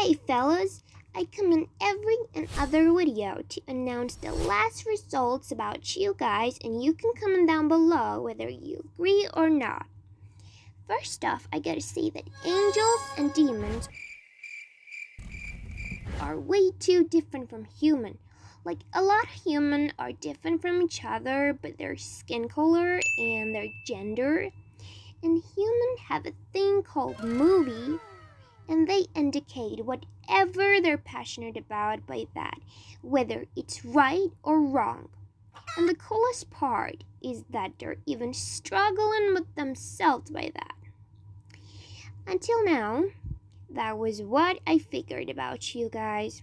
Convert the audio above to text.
Hey fellas, I come in every and other video to announce the last results about you guys and you can comment down below whether you agree or not. First off, I gotta say that angels and demons are way too different from human. Like a lot of human are different from each other, but their skin color and their gender. And human have a thing called movie, and they indicate whatever they're passionate about by that, whether it's right or wrong. And the coolest part is that they're even struggling with themselves by that. Until now, that was what I figured about you guys.